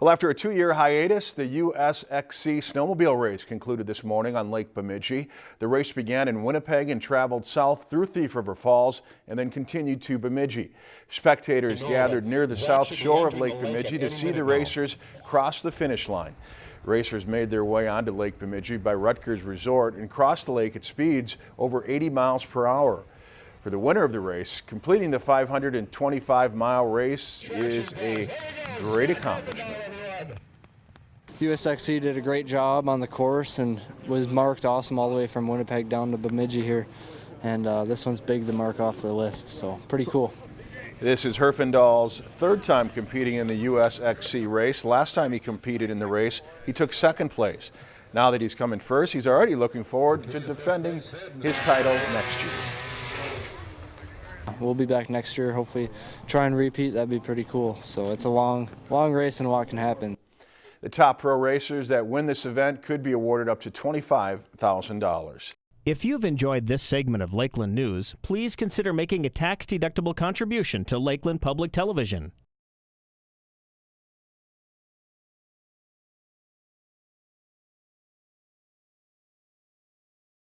Well, after a two-year hiatus, the USXC snowmobile race concluded this morning on Lake Bemidji. The race began in Winnipeg and traveled south through Thief River Falls and then continued to Bemidji. Spectators gathered near the south shore of Lake Bemidji to see the racers cross the finish line. Racers made their way onto Lake Bemidji by Ruttger's Resort and crossed the lake at speeds over 80 miles per hour. For the winner of the race, completing the 525-mile race is a great accomplishment. USXC did a great job on the course and was marked awesome all the way from Winnipeg down to Bemidji here. And uh, this one's big to mark off the list, so pretty cool. This is Herfindahl's third time competing in the USXC race. Last time he competed in the race, he took second place. Now that he's coming first, he's already looking forward to defending his title next year. We'll be back next year, hopefully try and repeat. That'd be pretty cool. So it's a long, long race and a lot can happen. The top pro racers that win this event could be awarded up to $25,000. If you've enjoyed this segment of Lakeland News, please consider making a tax-deductible contribution to Lakeland Public Television.